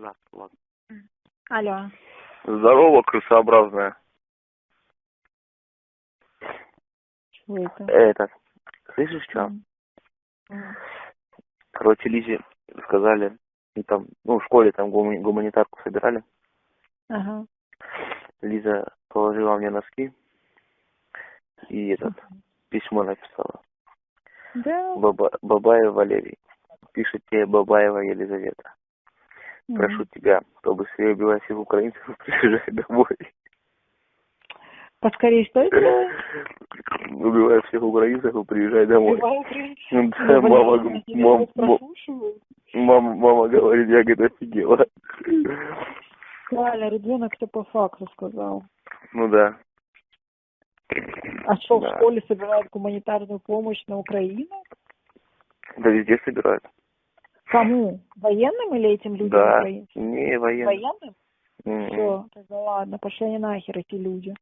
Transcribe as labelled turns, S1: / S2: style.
S1: Да, ладно.
S2: Алло.
S1: Здорово, крысообразная.
S2: Что это?
S1: Это, слышишь, что? Короче, Лизе сказали, и там, ну, в школе там гумани- гуманитарку собирали.
S2: Ага.
S1: Лиза положила мне носки и этот, письмо написала.
S2: Да.
S1: Баба, Бабаев Валерий. Пишет тебе Бабаева Елизавета.
S2: М.
S1: Прошу тебя, чтобы убивать всех украинцев, приезжай домой.
S2: Поскорее что это?
S1: Убивай всех украинцев и приезжай домой. Ну
S2: Ну,
S1: Да,
S2: блин,
S1: мама,
S2: они тебя
S1: мам-
S2: вот
S1: мо-
S2: прослушивают.
S1: мама, мама говорит, я говорит, офигела.
S2: Правильно, ребенок все по факту сказал.
S1: Ну да.
S2: А что, в
S1: Да.
S2: школе собирают гуманитарную помощь на Украину?
S1: Да везде собирают.
S2: Кому? Военным или этим людям
S1: Да. Не, военные.
S2: Военным?
S1: М-м.
S2: Все, тогда ладно, пошли они нахер эти люди.